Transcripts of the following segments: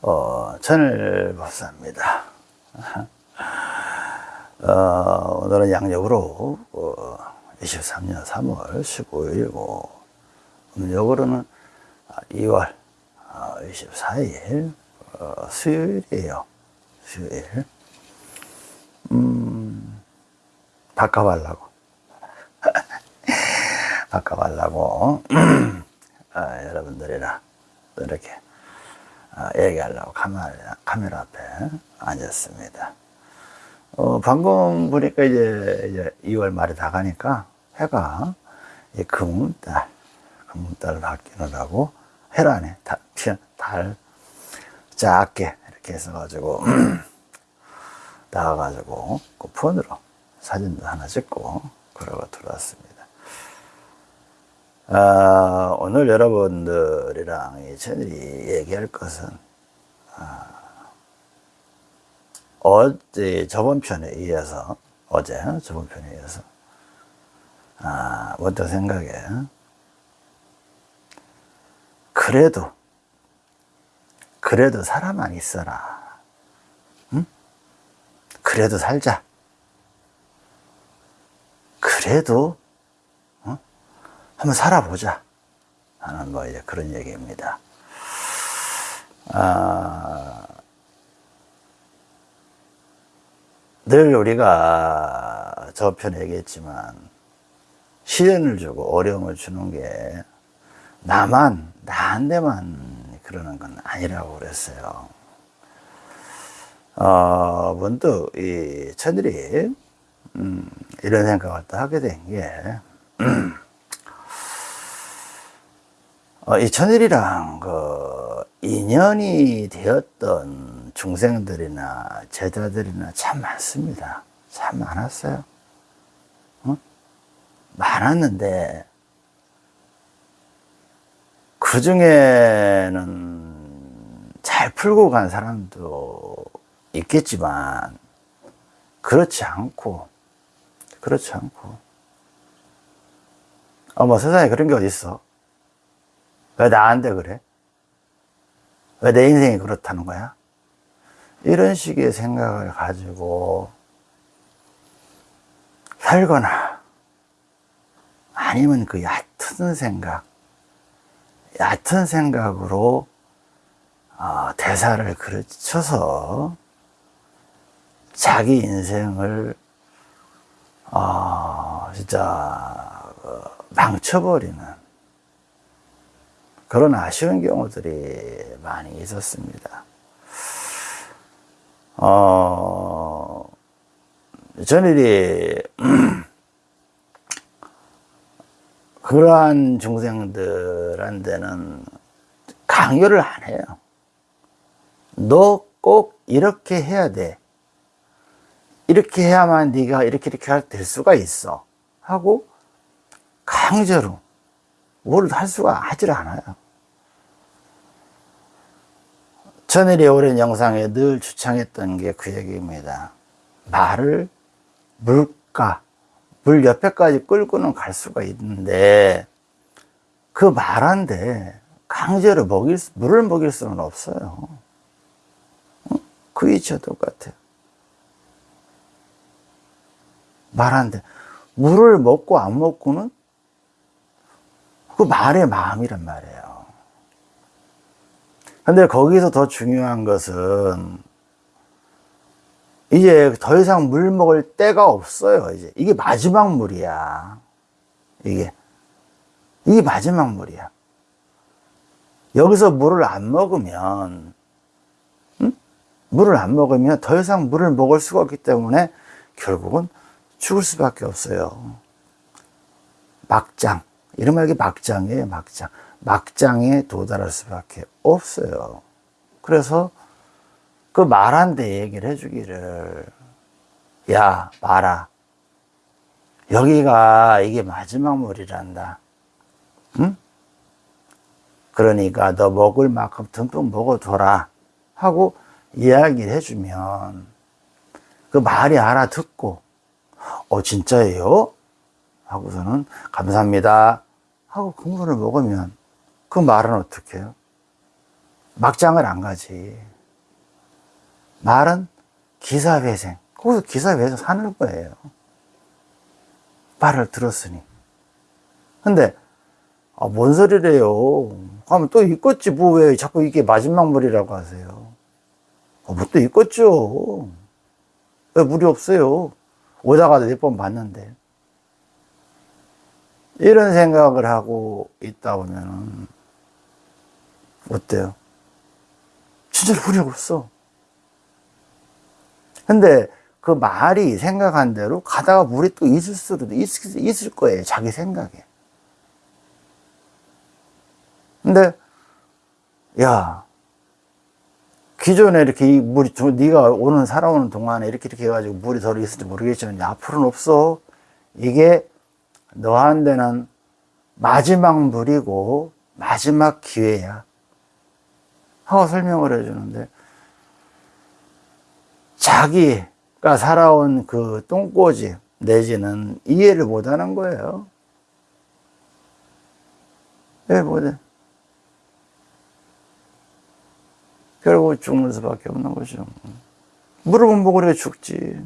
어, 전일법사입니다. 어, 오늘은 양력으로 어, 23년 3월 15일이고 음력으로는 2월 24일 어, 수요일이에요. 수요일. 음, 바꿔달라고. 바꿔달라고. 아, 여러분들이랑 또 이렇게 아, 얘기하려고 카메라, 카메라 앞에 앉았습니다. 어, 방금 보니까 이제, 이제 2월 말이 다 가니까 해가 이 금운달, 금운달을 바뀌느라고 해라네, 달, 달 작게 이렇게 해서가지고 나와가지고 그 폰으로 사진도 하나 찍고 그러고 들어왔습니다. 아, 오늘 여러분들이랑 이 채널이 얘기할 것은 아, 어제 저번 편에 이어서 어제 저번 편에 이어서 아, 먼저 생각에? 그래도 그래도 사람만 있어라. 응? 그래도 살자. 그래도 한번 살아보자 하는 뭐 이제 그런 얘기입니다. 아, 늘 우리가 저편에 얘기했지만 시련을 주고 어려움을 주는 게 나만 나한테만 그러는 건 아니라고 그랬어요. 어, 문득 이 천일이 음, 이런 생각을 또 하게 된게 어, 이 천일이랑 그 인연이 되었던 중생들이나 제자들이나 참 많습니다. 참 많았어요. 어? 많았는데 그 중에는 잘 풀고 간 사람도 있겠지만 그렇지 않고 그렇지 않고 어머 세상에 그런 게 어디 있어? 왜 나한테 그래? 왜 내 인생이 그렇다는 거야? 이런 식의 생각을 가지고 살거나 아니면 그 얕은 생각, 얕은 생각으로 어, 대사를 그르쳐서 자기 인생을 어, 진짜 어, 망쳐버리는 그런 아쉬운 경우들이 많이 있었습니다. 어, 전일이 그러한 중생들한테는 강요를 안 해요. 너 꼭 이렇게 해야 돼. 이렇게 해야만 네가 이렇게 이렇게 될 수가 있어. 하고 강제로 뭘 할 수가 하질 않아요. 천일이 오랜 영상에 늘 주창했던 게 그 얘기입니다. 말을 물가, 물 옆에까지 끌고는 갈 수가 있는데 그 말한데 강제로 먹일, 물을 먹일 수는 없어요. 그 이치와 똑같아요. 말한데 물을 먹고 안 먹고는 그 말의 마음이란 말이에요. 근데 거기서 더 중요한 것은 이제 더 이상 물 먹을 때가 없어요. 이제 이게 마지막 물이야. 이게 이게 마지막 물이야. 여기서 물을 안 먹으면 응? 물을 안 먹으면 더 이상 물을 먹을 수가 없기 때문에 결국은 죽을 수밖에 없어요. 막장. 이런 말이 막장이에요, 막장. 막장에 도달할 수밖에 없어요. 그래서 그 말한테 얘기를 해주기를, 야, 말아. 여기가 이게 마지막 물이란다. 응? 그러니까 너 먹을 만큼 듬뿍 먹어둬라. 하고 이야기를 해주면 그 말이 알아듣고, 어, 진짜예요? 하고서는 감사합니다. 하고 국물을 먹으면 그 말은 어떻게 해요? 막장을 안 가지. 말은 기사회생. 거기서 기사회생 사는 거예요. 말을 들었으니. 근데, 아, 뭔 소리래요. 하면 또 있겠지. 뭐 왜 자꾸 이게 마지막 물이라고 하세요. 아, 뭐또 있겠죠. 왜 물이 없어요. 오다가도 몇번 봤는데. 이런 생각을 하고 있다 보면은, 어때요? 진짜 물이 없어. 근데 그 말이 생각한 대로 가다가 물이 또 있을 수도 있을, 있을 거예요. 자기 생각에. 근데, 야, 기존에 이렇게 이 물이, 네가 오는, 살아오는 동안에 이렇게 이렇게 해가지고 물이 덜 있을지 모르겠지만, 앞으로는 없어. 이게 너한테는 마지막 물이고, 마지막 기회야. 하고 설명을 해주는데, 자기가 살아온 그 똥꼬집 내지는 이해를 못 하는 거예요. 왜 못해? 결국 죽는 수밖에 없는 거죠. 물을 못 먹으려 죽지.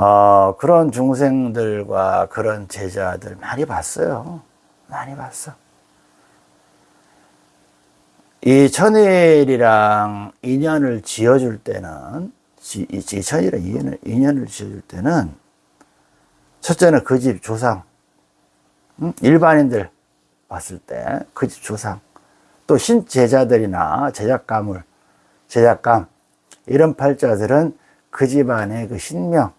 어, 그런 중생들과 그런 제자들 많이 봤어요. 많이 봤어. 이 천일이랑 인연을 지어줄 때는, 이 천일이랑 인연을, 인연을 지어줄 때는, 첫째는 그 집 조상, 일반인들 봤을 때 그 집 조상, 또 신제자들이나 제작가물, 제작감, 이런 팔자들은 그 집안의 그 신명,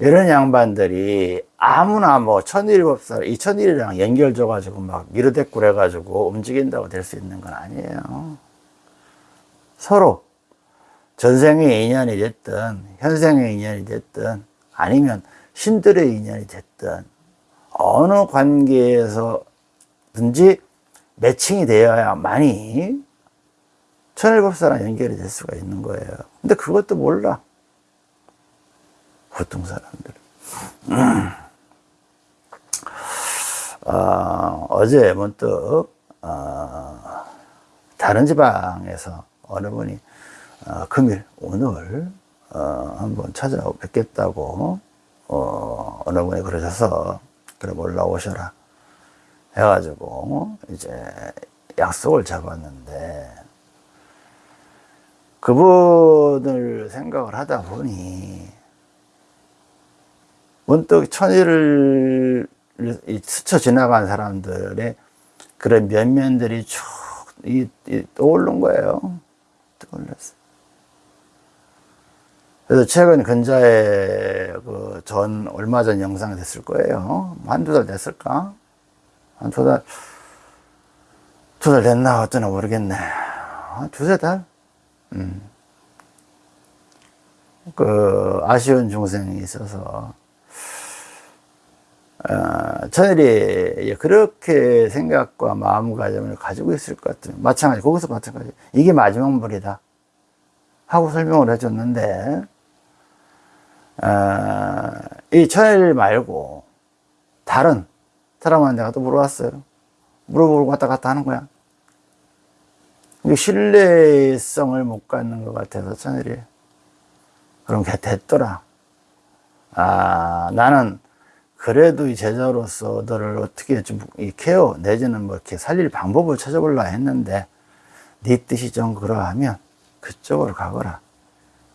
이런 양반들이 아무나 뭐 천일법사, 이 천일이랑 연결줘가지고 막 미르대꾸를 해가지고 움직인다고 될 수 있는 건 아니에요. 서로 전생의 인연이 됐든, 현생의 인연이 됐든, 아니면 신들의 인연이 됐든, 어느 관계에서든지 매칭이 되어야만이 천일법사랑 연결이 될 수가 있는 거예요. 근데 그것도 몰라. 보통 사람들. 음. 어, 어제 문득 어, 다른 지방에서 어느 분이 어, 금일 오늘 어, 한번 찾아뵙겠다고 어, 어느 분이 그러셔서 그래 올라오셔라 해가지고 이제 약속을 잡았는데 그분을 생각을 하다 보니 문득 천일을 스쳐 지나간 사람들의 그런 면면들이 쭉 이, 이, 떠오른 거예요. 떠올랐어. 그래서 최근 근자에 그 전, 얼마 전 영상이 됐을 거예요. 한두 달 됐을까? 한 두 달, 두 달 됐나 어쩌나 모르겠네. 두세 달? 음. 그, 아쉬운 중생이 있어서, 어, 천일이 그렇게 생각과 마음가짐을 가지고 있을 것 같아요. 마찬가지, 거기서 마찬가지. 이게 마지막 물이다. 하고 설명을 해줬는데, 어, 이 천일 말고, 다른 사람한테 가또 물어봤어요. 물어보고 왔다 갔다 하는 거야. 신뢰성을 못 갖는 것 같아서 천일이. 그럼 걔 됐더라. 아, 나는 그래도 이 제자로서 너를 어떻게 좀이 케어 내지는 뭐 이렇게 살릴 방법을 찾아보려 했는데 네 뜻이 좀 그러하면 그쪽으로 가거라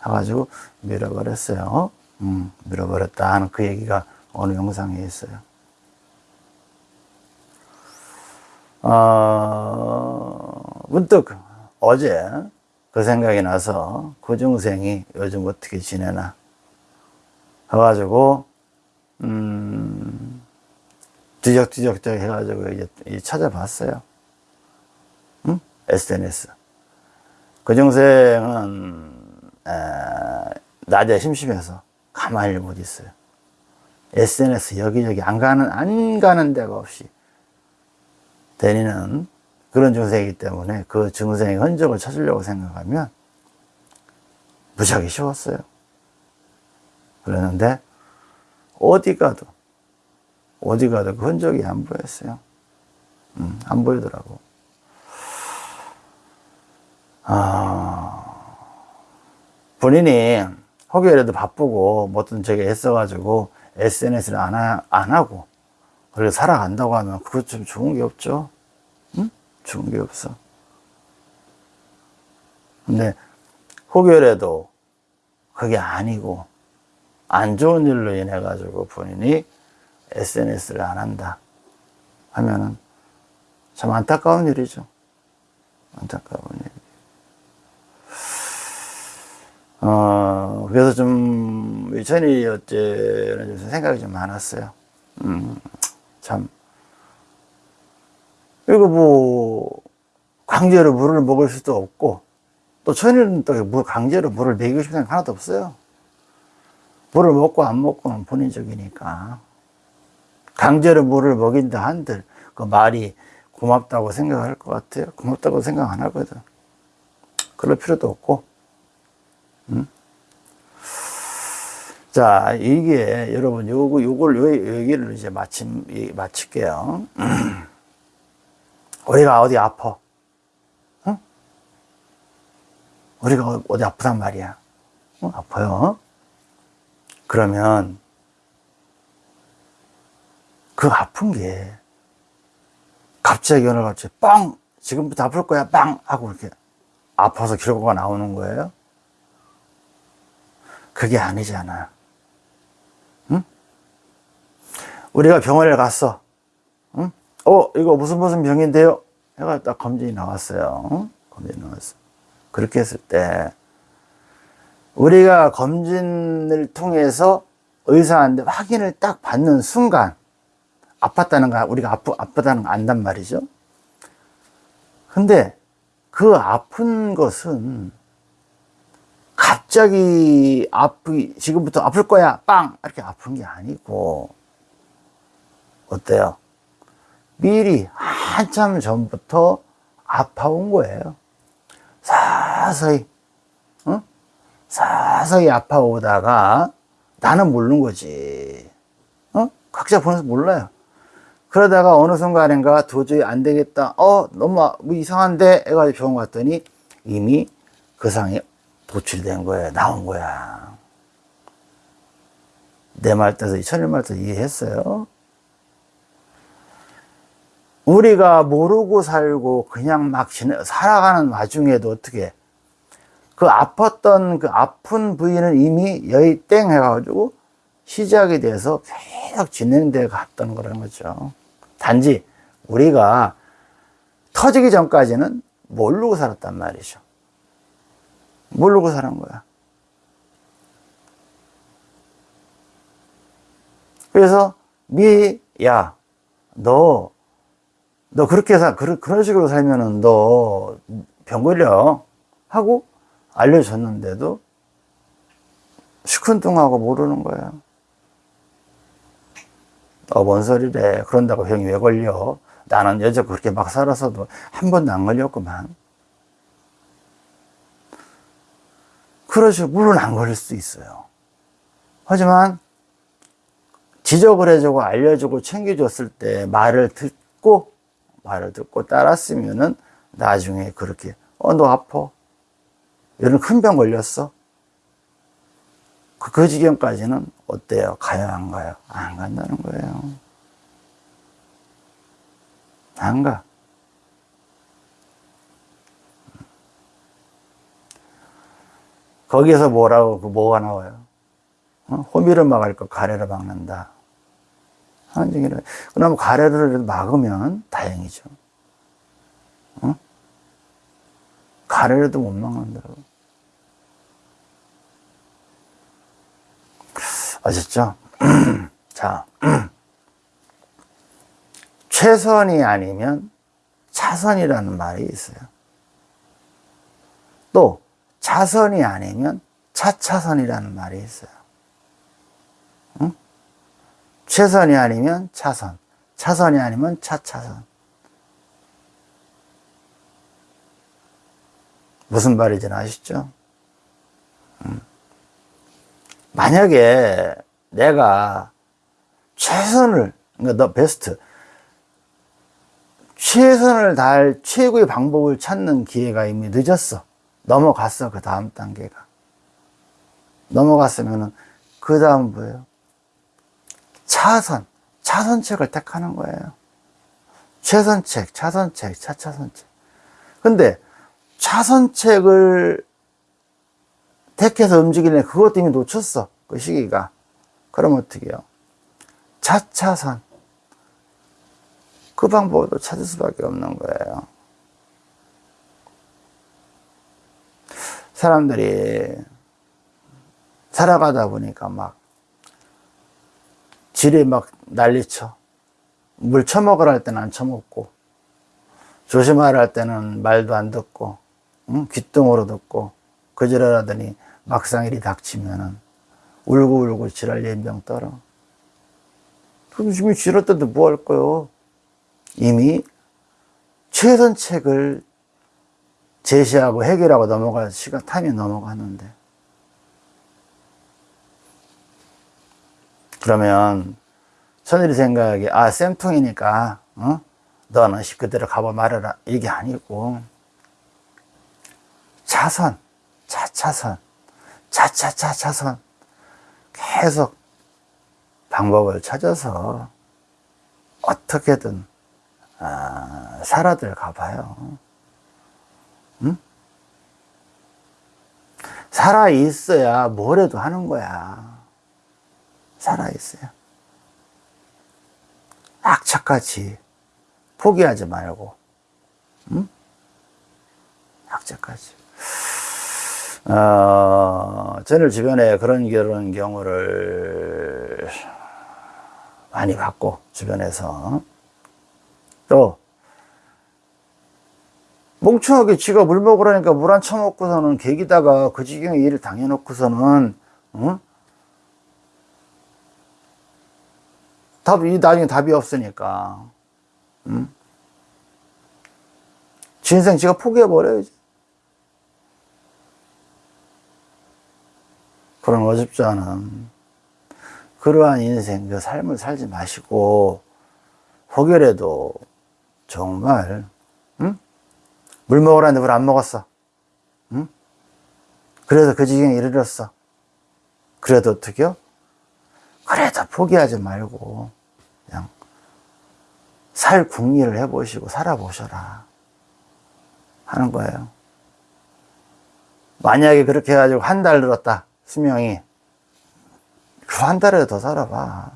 해가지고 밀어버렸어요. 음, 밀어버렸다 하는 그 얘기가 어느 영상에 있어요. 어, 문득 어제 그 생각이 나서 그 중생이 요즘 어떻게 지내나 해가지고 음, 뒤적뒤적 해가지고 이제 찾아봤어요. 응? SNS. 그 중생은, 에, 낮에 심심해서 가만히 못 있어요. SNS 여기저기 안 가는, 안 가는 데가 없이 다니는 그런 중생이기 때문에 그 중생의 흔적을 찾으려고 생각하면 무지하게 쉬웠어요. 그러는데 어디 가도, 어디 가도 그 흔적이 안 보였어요. 음, 안 보이더라고. 아, 본인이 혹여라도 바쁘고 뭐든 저기 애써가지고 SNS를 안, 하, 안 하고 그리고 살아간다고 하면 그것 좀 좋은 게 없죠. 응? 좋은 게 없어. 근데 혹여라도 그게 아니고 안 좋은 일로 인해 가지고 본인이 SNS를 안 한다 하면은 참 안타까운 일이죠. 안타까운 일. 어, 그래서 좀, 천이 어째는 좀 생각이 좀 많았어요. 음, 참. 이거 뭐, 강제로 물을 먹을 수도 없고, 또 천일은 또 물- 강제로 물을 먹이고 싶은 생각 하나도 없어요. 물을 먹고 안 먹고는 본인적이니까. 강제로 물을 먹인다 한들, 그 말이 고맙다고 생각할 것 같아요. 고맙다고 생각 안 하거든. 그럴 필요도 없고. 음? 자, 이게 여러분 요거 요걸 요 얘기를 이제 마침 이- 마칠게요. 우리가 어디 아파? 응? 우리가 어- 어디 아프단 말이야. 어? 아파요. 그러면 그 아픈 게 갑자기 어느 날 갑자기 빵 지금부터 아플 거야 빵 하고 이렇게 아파서 결과가 나오는 거예요. 그게 아니잖아. 응? 우리가 병원에 갔어. 응? 어, 이거 무슨 무슨 병인데요? 해가 딱 검진이 나왔어요. 응? 검진이 나왔어. 그렇게 했을 때, 우리가 검진을 통해서 의사한테 확인을 딱 받는 순간, 아팠다는 거, 우리가 아프, 아프다는 거 안단 말이죠. 근데 그 아픈 것은 갑자기 아프 지금부터 아플 거야 빵 이렇게 아픈 게 아니고 어때요? 미리 한참 전부터 아파온 거예요. 서서히 어? 서서히 아파오다가 나는 모르는 거지. 어? 각자 보면서 몰라요. 그러다가 어느 순간인가 도저히 안 되겠다. 어, 너무 아- 뭐 이상한데? 해가지고 병원 갔더니 이미 그 상에 도출된 거예요. 나온 거야. 내 말 뜻을, 천일 말뜻 이해했어요? 우리가 모르고 살고 그냥 막 살아가는 와중에도 어떻게 그 아팠던 그 아픈 부위는 이미 여의 땡 해가지고 시작이 돼서 계속 진행돼 갔던 거라는 거죠. 단지 우리가 터지기 전까지는 모르고 살았단 말이죠. 모르고 사는 거야. 그래서 미, 야, 너, 너 그렇게 사, 그런, 그런 식으로 살면은 너 병 걸려. 하고 알려줬는데도 시큰둥하고 모르는 거야. 어, 뭔 소리래. 그런다고 병이 왜 걸려? 나는 여자 그렇게 막 살아서도 한 번도 안 걸렸구만. 그러죠. 물론 안 걸릴 수 있어요. 하지만 지적을 해주고 알려주고 챙겨줬을 때 말을 듣고 말을 듣고 따랐으면은 나중에 그렇게 어 너 아파 이런 큰 병 걸렸어 그, 그 지경까지는 어때요? 가요 안 가요? 안 간다는 거예요 안 가. 거기에서 뭐라고 그 뭐가 나와요? 어? 호미를 막을 거 가래를 막는다. 얘기를. 그러면 가래를 막으면 다행이죠. 어? 가래라도 못 막는다고. 아셨죠? 자, 최선이 아니면 차선이라는 말이 있어요. 또 차선이 아니면 차차선이라는 말이 있어요. 응? 최선이 아니면 차선, 차선이 아니면 차차선. 무슨 말인지 아시죠? 음. 만약에 내가 최선을, 그러니까 너 베스트, 최선을 다할 최고의 방법을 찾는 기회가 이미 늦었어. 넘어갔어, 그 다음 단계가. 넘어갔으면은, 그 다음 뭐예요? 차선, 차선책을 택하는 거예요. 최선책, 차선책, 차차선책. 근데, 차선책을 택해서 움직이려 그것 때문에 놓쳤어. 그 시기가. 그럼 어떻게 해요? 차차선. 그 방법도 찾을 수밖에 없는 거예요. 사람들이 살아가다 보니까 막 지뢰 막 난리쳐. 물 처먹으라 할 때는 안 처먹고, 조심하라 할 때는 말도 안 듣고, 응? 귓등으로 듣고, 그지랄하더니 막상 일이 닥치면은 울고 울고 지랄 연병 떨어. 그럼 지금 지랄 때도 뭐할 거요? 이미 최선책을 제시하고 해결하고 넘어갈 시간, 타임이 넘어가는데. 그러면, 천일이 생각하기에, 아, 쌤통이니까, 어? 너는 그대로 가봐 말해라. 이게 아니고, 차선, 차차선, 차차차차선, 계속 방법을 찾아서 어떻게든, 아, 살아들 가 봐요. 응? 살아 있어야 뭐래도 하는 거야. 살아 있어야. 악착같이 포기하지 말고, 응? 악착같이. 어, 저는 주변에 그런 그런 경우를 많이 봤고, 주변에서. 또, 멍청하게 지가 물 먹으라니까 물 안 처먹고서는 계기다가 그 지경에 일을 당해놓고서는, 응? 답이, 나중에 답이 없으니까, 응? 지 인생 지가 포기해버려야지. 그런 어줍지 않은, 그러한 인생, 그 삶을 살지 마시고, 혹여라도 정말, 응? 물 먹으라는데 물 안 먹었어. 응? 그래서 그 지경에 이르렀어. 그래도 어떻게요? 그래도 포기하지 말고, 그냥, 살 궁리를 해보시고 살아보셔라. 하는 거예요. 만약에 그렇게 해가지고 한 달 늘었다, 수명이. 그 한 달에 더 살아봐.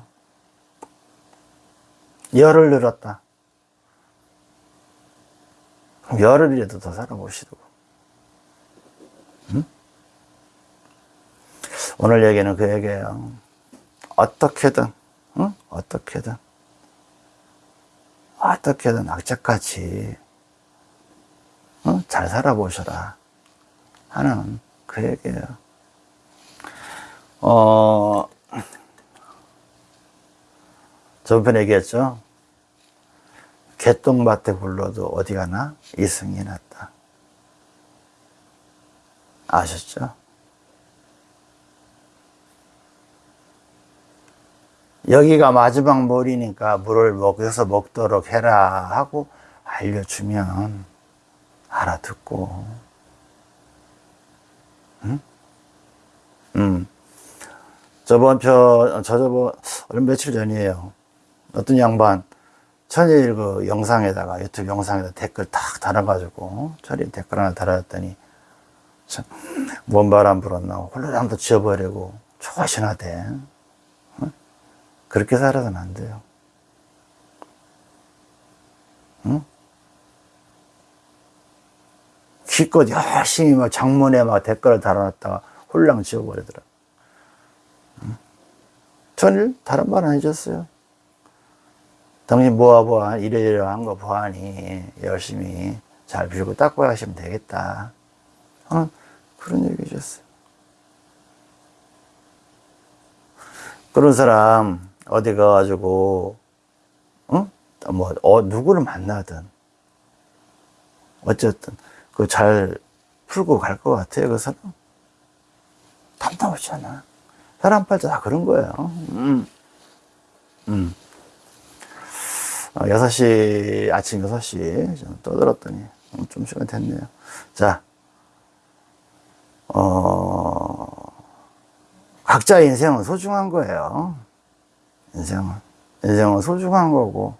열을 늘었다. 열흘이라도 더 살아보시고. 응? 오늘 얘기는 그 얘기예요. 어떻게든, 응? 어떻게든, 어떻게든 악착같이 어? 잘 살아보셔라 하는 그 얘기예요. 어, 저번 얘기했죠. 개똥밭에 굴러도 어디 가나 이승이 났다. 아셨죠? 여기가 마지막 물이니까 물을 먹여서 먹도록 해라 하고 알려주면 알아듣고, 응? 음. 저번 편, 저 저번, 얼마 며칠 전이에요. 어떤 양반, 천일 그 영상에다가, 유튜브 영상에다 댓글 탁 달아가지고, 천일 댓글 하나 달았더니, 참, 뭔 바람 불었나, 홀로랑도 지워버리고, 조신하대. 응? 그렇게 살아서는 안 돼요. 응? 기껏 열심히 막 장문에 막 댓글을 달아놨다가 홀랑 지워버리더라. 응? 천일 다른 말 안 해줬어요. 당신 뭐하 뭐하 이래저래 거 보아니 열심히 잘 빌고 닦고 하시면 되겠다. 어? 그런 얘기 해줬어요. 그런 사람 어디 가가지고 어? 뭐 어, 누구를 만나든 어쨌든 그 잘 풀고 갈 것 같아요 그 사람 답답하잖아 사람 팔자 다 그런 거예요 음. 음. 어, 6시 아침 6시 좀 떠들었더니 음, 좀 시간 됐네요 자 어, 각자의 인생은 소중한 거예요. 인생은. 인생은 소중한 거고,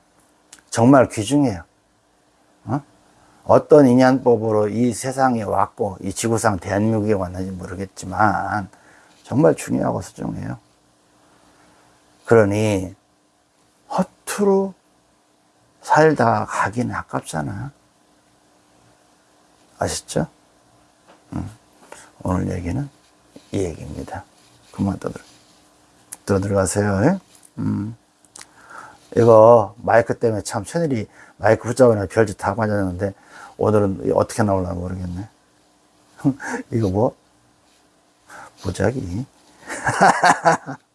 정말 귀중해요. 어? 어떤 인연법으로 이 세상에 왔고, 이 지구상 대한민국에 왔는지 모르겠지만, 정말 중요하고 소중해요. 그러니, 허투루 살다가 가기는 아깝잖아. 아시죠? 음. 오늘 얘기는 이 얘기입니다. 그만 떠들, 들어 들어가세요. 예? 음. 이거 마이크 때문에 참 천일이 마이크 붙잡으나 별짓 다 맞았는데 오늘은 어떻게 나올나 모르겠네. 이거 뭐? 보자기.